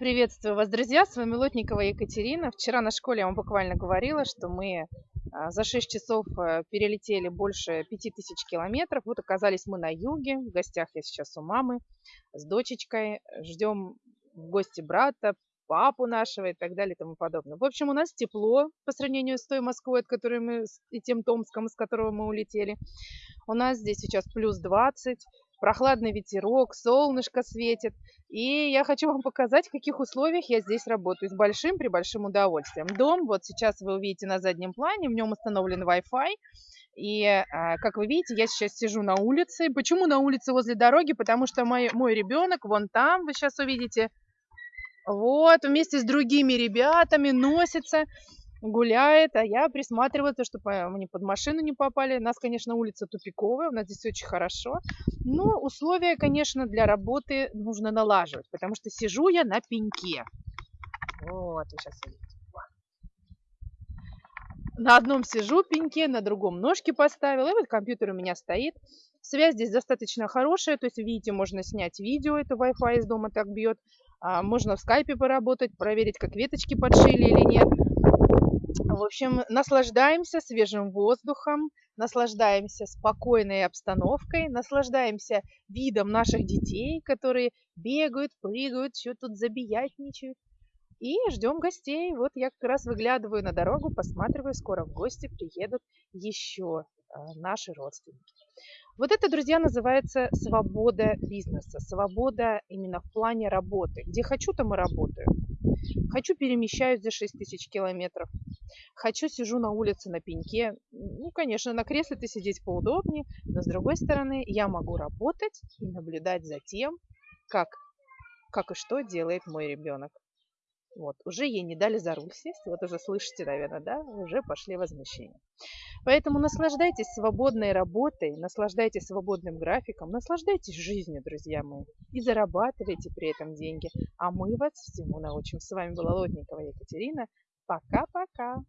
Приветствую вас, друзья! С вами Лотникова Екатерина. Вчера на школе я вам буквально говорила, что мы а, за 6 часов э, перелетели больше 5000 километров. Вот оказались мы на юге. В гостях я сейчас у мамы с дочечкой. Ждем в гости брата, папу нашего и так далее и тому подобное. В общем, у нас тепло по сравнению с той Москвой, от которой мы, и тем Томском, с которого мы улетели. У нас здесь сейчас плюс 20, прохладный ветерок, солнышко светит. И я хочу вам показать, в каких условиях я здесь работаю. С большим, при большим удовольствием. Дом, вот сейчас вы увидите на заднем плане, в нем установлен Wi-Fi. И, а, как вы видите, я сейчас сижу на улице. Почему на улице возле дороги? Потому что мой, мой ребенок вон там, вы сейчас увидите, вот, вместе с другими ребятами носится гуляет, а я присматриваю, чтобы мы под машину не попали. У нас, конечно, улица тупиковая, у нас здесь очень хорошо. Но условия, конечно, для работы нужно налаживать, потому что сижу я на пеньке. Вот, сейчас видите. На одном сижу пеньке, на другом ножки поставила, и вот компьютер у меня стоит. Связь здесь достаточно хорошая, то есть, видите, можно снять видео, это Wi-Fi из дома так бьет. А, можно в скайпе поработать, проверить, как веточки подшили или нет. В общем, наслаждаемся свежим воздухом, наслаждаемся спокойной обстановкой, наслаждаемся видом наших детей, которые бегают, прыгают, что тут забиятничают. И ждем гостей. Вот я как раз выглядываю на дорогу, посматриваю, скоро в гости приедут еще а, наши родственники. Вот это, друзья, называется свобода бизнеса, свобода именно в плане работы. Где хочу, там и работаю. Хочу перемещаюсь за 6 тысяч километров. Хочу сижу на улице на пеньке. Ну, конечно, на кресле ты сидеть поудобнее, но с другой стороны я могу работать и наблюдать за тем, как, как и что делает мой ребенок. Вот, уже ей не дали за руль сесть, вот уже слышите, наверное, да, уже пошли возмущения. Поэтому наслаждайтесь свободной работой, наслаждайтесь свободным графиком, наслаждайтесь жизнью, друзья мои, и зарабатывайте при этом деньги. А мы вас всему научим. С вами была Лотникова Екатерина. pra cá, pra cá.